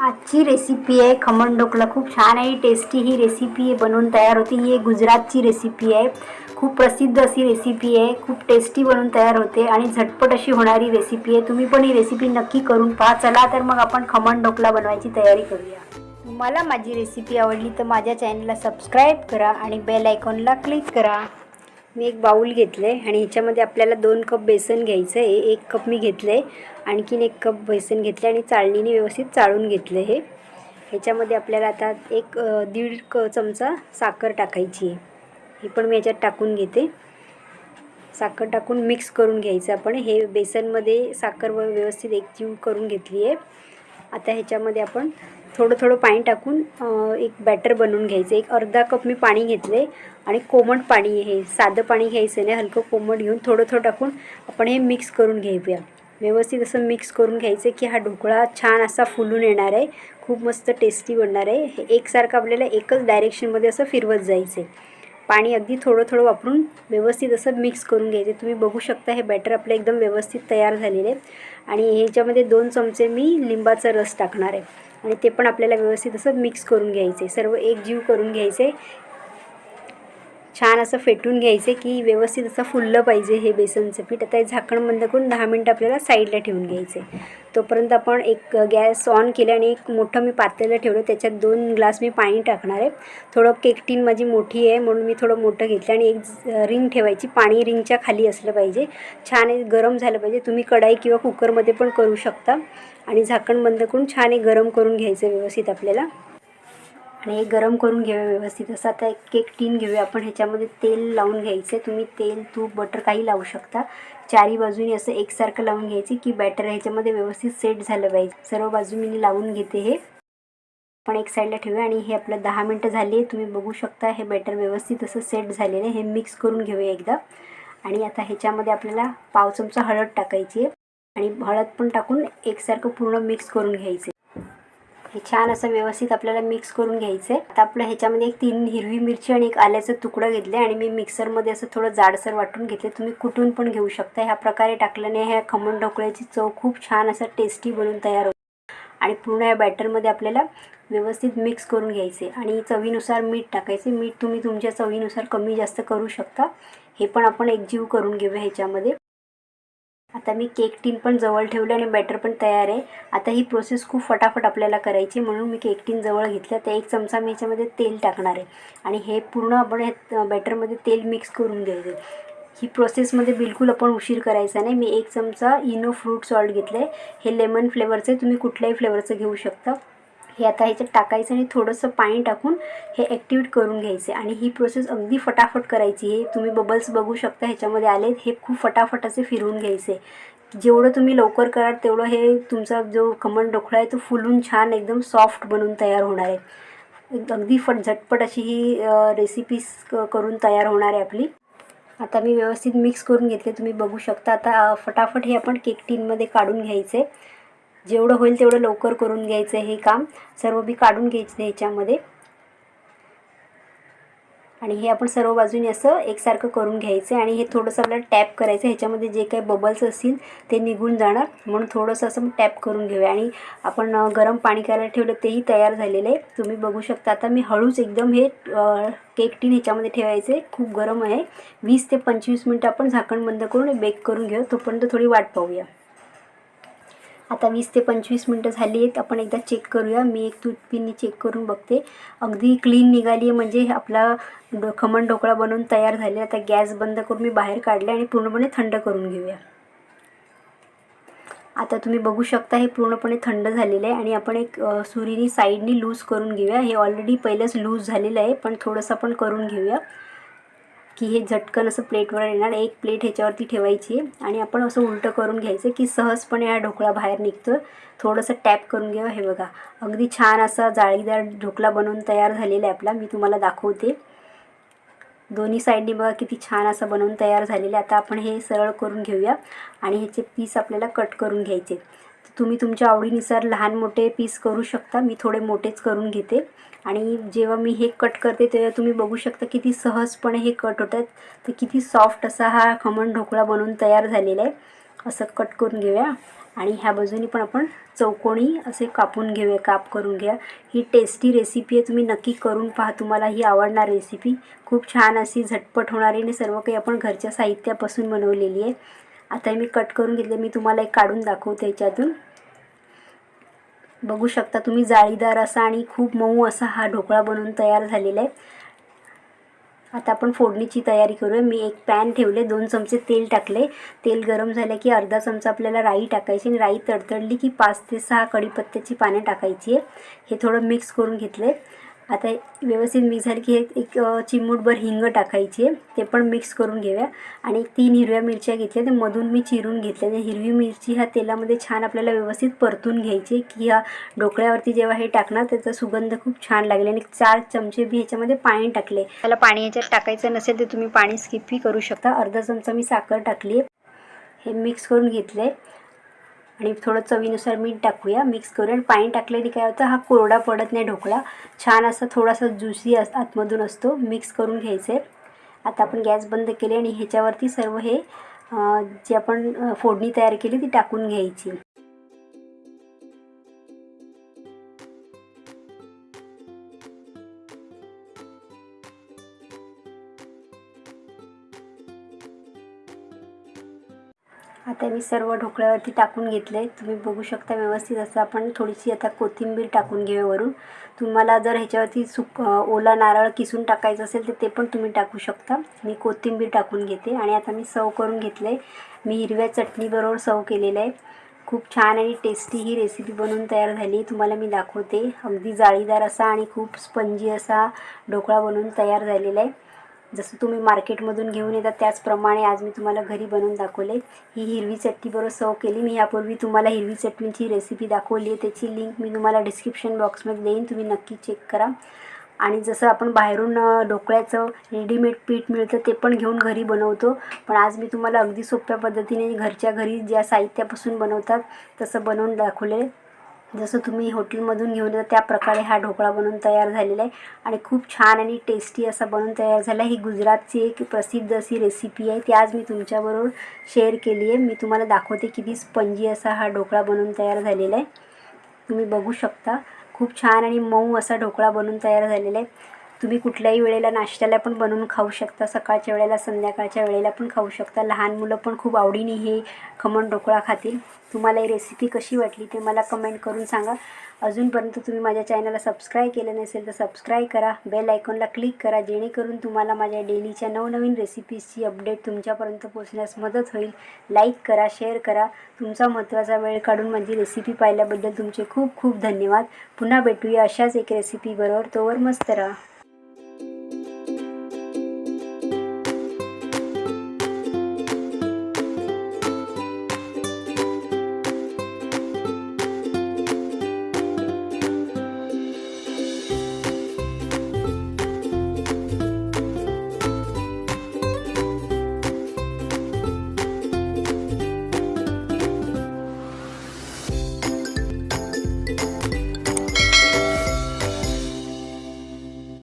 आजची रेसिपी आहे. खमण ढोकला खूप छान आहे. टेस्टी ही रेसिपी आहे. बनवून तयार होते. ही एक गुजरातची रेसिपी आहे. खूप प्रसिद्ध अशी रेसिपी आहे. खूप टेस्टी बनवून तयार होते आणि झटपट अशी होणारी रेसिपी आहे. तुम्ही पण ही रेसिपी नक्की करून पहा. चला तर मग आपण खमण ढोकला बनवायची तयारी करूया. तुम्हाला माझी रेसिपी आवडली तर माझ्या चॅनलला सबस्क्राईब करा आणि बेल आयकॉनला क्लिक करा. मी एक बाऊल घेतलं आहे आणि ह्याच्यामध्ये आपल्याला दोन कप बेसन घ्यायचं आहे एक कप मी घेतलं आहे आणखीन एक कप बेसन घेतले आणि चाळणीने व्यवस्थित चाळून घेतलं हे. ह्याच्यामध्ये आपल्याला आता एक दीड क चमचा साखर टाकायची आहे. ही पण मी याच्यात टाकून घेते. साखर टाकून मिक्स करून घ्यायचं आपण. हे बेसनमध्ये साखर व व्यवस्थित एकजीव करून घेतली आहे. आता ह्याच्यामध्ये आपण थोडं थोडं पाणी टाकून एक बॅटर बनवून घ्यायचं. एक अर्धा कप मी पाणी घेतले आणि कोमट पाणी हे साधं पाणी घ्यायचं नाही. हलकं कोमट घेऊन थोडं थोडं टाकून आपण हे मिक्स करून घेऊया. व्यवस्थित असं मिक्स करून घ्यायचं की हा ढोकळा छान असा फुलून येणार आहे. खूप मस्त टेस्टी बनणार आहे. हे एकसारखं आपल्याला एकच डायरेक्शनमध्ये असं फिरवत जायचं आहे पाणी अगदी थोडं थोडं वापरून व्यवस्थित असं मिक्स करून घ्यायचे. तुम्ही बघू शकता हे बॅटर आपलं एकदम व्यवस्थित तयार झालेलं आहे. आणि ह्याच्यामध्ये दोन चमचे मी लिंबाचा रस टाकणार आहे. आणि ते पण आपल्याला व्यवस्थित असं मिक्स करून घ्यायचं सर्व एकजीव करून घ्यायचं छान असं फेटून घ्यायचे की व्यवस्थित असं फुललं पाहिजे हे बेसनचं पीठ. आता हे झाकण बंद करून दहा मिनटं आपल्याला साईडला ठेवून घ्यायचे. तोपर्यंत आपण एक गॅस ऑन केलं आणि एक मोठं मी पातेलं ठेवलं. त्याच्यात दोन ग्लास मी पाणी टाकणार आहे. थोडं केक टीन माझी मोठी आहे म्हणून मी थोडं मोठं घेतलं आणि एक रिंग ठेवायची. पाणी रिंगच्या खाली असलं पाहिजे. छान गरम झालं पाहिजे. तुम्ही कढाई किंवा कुकरमध्ये पण करू शकता. आणि झाकण बंद करून छान एक गरम करून घ्यायचं व्यवस्थित आपल्याला. आणि हे गरम करून घेऊया व्यवस्थित. असं आता एक केक टीन घेऊया आपण. ह्याच्यामध्ये तेल लावून घ्यायचं तुम्ही तेल तूप बटर काही लावू शकता. चारी बाजूनी असं एकसारखं लावून घ्यायचे की बॅटर ह्याच्यामध्ये व्यवस्थित सेट झालं पाहिजे. सर्व बाजू मी लावून घेते हे. आपण एक साईडला ठेवूया आणि हे आपलं दहा मिनटं झाली. तुम्ही बघू शकता हे बॅटर व्यवस्थित असं सेट झालेलं आहे. हे मिक्स करून घेऊया एकदा. आणि आता ह्याच्यामध्ये आपल्याला पाव चमचा हळद टाकायची आहे. आणि हळद पण टाकून एकसारखं पूर्ण मिक्स करून घ्यायचे हे छान असं व्यवस्थित आपल्याला मिक्स करून घ्यायचं आहे. आता आपलं ह्याच्यामध्ये एक तीन हिरवी मिरची आणि एक आल्याचं तुकडं घेतले आणि मी मिक्सरमध्ये असं थोडं जाडसर वाटून घेतले तुम्ही कुठून पण घेऊ शकता. ह्या प्रकारे टाकल्याने ह्या खमण ढोकळ्याची चव खूप छान असं टेस्टी बनून तयार होते. आणि पूर्ण या बॅटरमध्ये आपल्याला व्यवस्थित मिक्स करून घ्यायचे आणि चवीनुसार मीठ टाकायचे मीठ तुम्ही तुमच्या चवीनुसार कमी जास्त करू शकता. हे पण आपण एकजीव करून घेऊया ह्याच्यामध्ये. आता मी केक टीन पण जवळ ठेवलं आणि बॅटर पण तयार आहे. आता ही प्रोसेस खूप फटाफट आपल्याला करायची म्हणून मी केक टीन जवळ घेतलं. तर एक चमचा मी याच्यामध्ये तेल टाकणार आहे. आणि हे पूर्ण आपण हे बॅटरमध्ये तेल मिक्स करून घ्यायचं ही प्रोसेसमध्ये बिलकुल आपण उशीर करायचा नाही. मी एक चमचा इनो फ्रूट सॉल्ट घेतलं आहे हे लेमन फ्लेवरचं आहे. तुम्ही कुठल्याही फ्लेवरचं घेऊ शकता. हे आता ह्याच्यात टाकायचं आणि थोडंसं पाणी टाकून हे ॲक्टिवेट करून घ्यायचे. आणि ही प्रोसेस अगदी फटाफट करायची. हे तुम्ही बबल्स बघू शकता ह्याच्यामध्ये आले हे खूप फटाफट असे फिरवून घ्यायचे. जेवढं तुम्ही लवकर कराल तेवढं हे तुमचा जो खमण ढोकळा आहे तो फुलून छान एकदम सॉफ्ट बनून तयार होणार आहे. अगदी फट झटपट अशी ही रेसिपीज करून तयार होणार आहे आपली. आता मी व्यवस्थित मिक्स करून घेतले. तुम्ही बघू शकता आता फटाफट हे आपण केक टीनमध्ये काढून घ्यायचे. जेवढं होईल तेवढं लवकर करून घ्यायचं हे काम. सर्व बी काढून घ्यायचं ह्याच्यामध्ये. आणि हे आपण सर्व बाजूने असं एकसारखं करून घ्यायचं आणि हे थोडंसं आपल्याला टॅप करायचं. ह्याच्यामध्ये जे काही बबल्स असतील ते निघून जाणार. म्हणून थोडंसं असं टॅप करून घेऊया. आणि आपण गरम पाणी करायला ठेवलं तेही तयार झालेलं आहे. तुम्ही बघू शकता आता मी हळूच एकदम हे केक टीन ह्याच्यामध्ये ठेवायचे खूप गरम आहे. वीस ते पंचवीस मिनटं आपण झाकण बंद करून बेक करून घेऊ. तोपर्यंत थोडी वाट पाहूया. आता वीस ते पंचवीस मिनटं झाली आहेत. आपण एकदा चेक करूया. मी एक टूथपिननी चेक करून बघते. अगदी क्लीन निघाली आहे म्हणजे आपला डो खमण ढोकळा बनवून तयार झाले. आता गॅस बंद करून मी बाहेर काढले आणि पूर्णपणे थंड करून घेऊया. आता तुम्ही बघू शकता हे पूर्णपणे थंड झालेलं आहे आणि आपण एक सुरीनी साईडनी लूज करून घेऊया. हे ऑलरेडी पहिलंच लूज झालेलं आहे पण थोडंसं आपण करून घेऊया. की हे झटकन असं प्लेटवर येणार. एक प्लेट ह्याच्यावरती ठेवायची आणि आपण असं उलटं करून घ्यायचं की सहजपणे हा ढोकळा बाहेर निघतो थोडंसं टॅप करून घ्यावं. हे बघा अगदी छान असा जाळीदार ढोकळा बनवून तयार झालेला आहे आपला. मी तुम्हाला दाखवते. दोन्ही साईडनी बघा किती छान असं बनवून तयार झालेलं आहे. आता आपण हे सरळ करून घेऊया आणि ह्याचे पीस आपल्याला कट करून घ्यायचे. तुम्ही तुमच्या आवडीनुसार लहान मोठे पीस करू शकता. मी थोडे मोठेच करून घेते. आणि जेव्हा मी हे कट करते तेव्हा तुम्ही बघू शकता किती सहजपणे हे कट होतात. तर किती सॉफ्ट असा हा खमण ढोकळा बनवून तयार झालेला आहे. असं कट करून घेऊया. आणि ह्या बाजूनी पण आपण चौकोनी असे कापून घेऊया काप करून घ्या. ही टेस्टी रेसिपी आहे. तुम्ही नक्की करून पहा. तुम्हाला ही आवडणार रेसिपी खूप छान अशी झटपट होणारी आणि सर्व काही आपण घरच्या साहित्यापासून बनवलेली आहे. आता हे मी कट करून घेतले. मी तुम्हाला एक काढून दाखवते याच्यातून. बघू शकता तुम्ही जाळीदार असा आणि खूप मऊ असा हा ढोकळा बनवून तयार झालेला आहे. आता आपण फोडणीची तयारी करूया. मी एक पॅन ठेवले दोन चमचे तेल टाकले. तेल गरम झालं की अर्धा चमचा आपल्याला राई टाकायची आणि राई तडतडली की पाच ते सहा कढीपत्त्याची पाने टाकायची आहे. हे थोडं मिक्स करून घेतले आता व्यवस्थित मिक्स झाली की हे एक चिमूटभर हिंग टाकायची आहे. ते पण मिक्स करून घेऊया. आणि तीन हिरव्या मिरच्या घेतल्या. ते मधून मी चिरून घेतल्या. आणि हिरवी मिरची ह्या तेलामध्ये छान आपल्याला व्यवस्थित परतून घ्यायची की ह्या ढोकळ्यावरती जेव्हा हे टाकणार त्याचा सुगंध खूप छान लागेल. आणि चार चमचे बी ह्याच्यामध्ये पाणी टाकले. त्याला पाणी ह्याच्यात टाकायचं नसेल तर तुम्ही पाणी स्किपही करू शकता. अर्धा चमचा मी साखर टाकली आहे. हे मिक्स करून घेतले आणि थोडं चवीनुसार मीठ टाकूया. मिक्स करूया आणि पाणी टाकल्याने काय होतं हा कोरडा पडत नाही ढोकळा. छान असा थोडासा ज्युसी अस आतमधून असतो. मिक्स करून घ्यायचं. आहे आता आपण गॅस बंद केले आणि ह्याच्यावरती सर्व हे जे आपण फोडणी तयार केली ती टाकून घ्यायची. आता मी सर्व ढोकळ्यावरती टाकून घेतले. तुम्ही बघू शकता व्यवस्थित असं आपण थोडीशी आता कोथिंबीर टाकून घेऊया वरून. तुम्हाला जर ह्याच्यावरती सुक ओला नारळ किसून टाकायचं असेल तर ते पण तुम्ही टाकू शकता. मी कोथिंबीर टाकून घेते आणि आता मी सर्व करून घेतले मी हिरव्या चटणीबरोबर सर्व केलेलं आहे. खूप छान आणि टेस्टी ही रेसिपी बनवून तयार झाली. तुम्हाला मी दाखवते. अगदी जाळीदार असा आणि खूप स्पंजी असा ढोकळा बनवून तयार झालेला आहे. जसं तुम्ही मार्केटमधून घेऊन येतात त्याचप्रमाणे आज मी तुम्हाला घरी बनवून दाखवले. ही हिरवी चटणीबरोबर सर्व केली. मी यापूर्वी तुम्हाला हिरवी चटणीची रेसिपी दाखवली आहे. त्याची लिंक मी तुम्हाला डिस्क्रिप्शन बॉक्समध्ये देईन. तुम्ही नक्की चेक करा. आणि जसं आपण बाहेरून ढोकळ्याचं रेडीमेड पीठ मिळतं ते पण घेऊन घरी बनवतो. पण आज मी तुम्हाला अगदी सोप्या पद्धतीने घरच्या घरी ज्या साहित्यापासून बनवतात तसं बनवून दाखवले. जसं तुम्ही हॉटेलमधून घेऊन येता त्याप्रकारे हा ढोकळा बनवून तयार झालेला आहे. आणि खूप छान आणि टेस्टी असा बनवून तयार झाला ही गुजरातची एक प्रसिद्ध अशी रेसिपी आहे. ती आज मी तुमच्याबरोबर शेअर केली आहे. मी तुम्हाला दाखवते किती स्पंजी असा हा ढोकळा बनवून तयार झालेला आहे. तुम्ही बघू शकता. खूप छान आणि मऊ असा ढोकळा बनवून तयार झालेला आहे. तुम्ही कुठल्याही वेळेला नाश्त्याला पण बनवून खाऊ शकता सकाळच्या वेळेला संध्याकाळच्या वेळेला पण खाऊ शकता. लहान मुलं पण खूप आवडीने हे खमण ढोकळा खातील. तुम्हाला ही रेसिपी कशी वाटली ते मला कमेंट करून सांगा. अजूनपर्यंत तुम्ही माझ्या चॅनलला सबस्क्राईब केलं नसेल तर सबस्क्राईब करा. बेल आयकॉनला क्लिक करा. जेणेकरून तुम्हाला माझ्या डेलीच्या नवनवीन रेसिपीजची अपडेट तुमच्यापर्यंत पोचण्यास मदत होईल. लाईक करा शेअर करा. तुमचा महत्त्वाचा वेळ काढून माझी रेसिपी पाहिल्याबद्दल तुमचे खूप खूप धन्यवाद. पुन्हा भेटूया अशाच एक रेसिपीबरोबर तोवर मस्त राहा.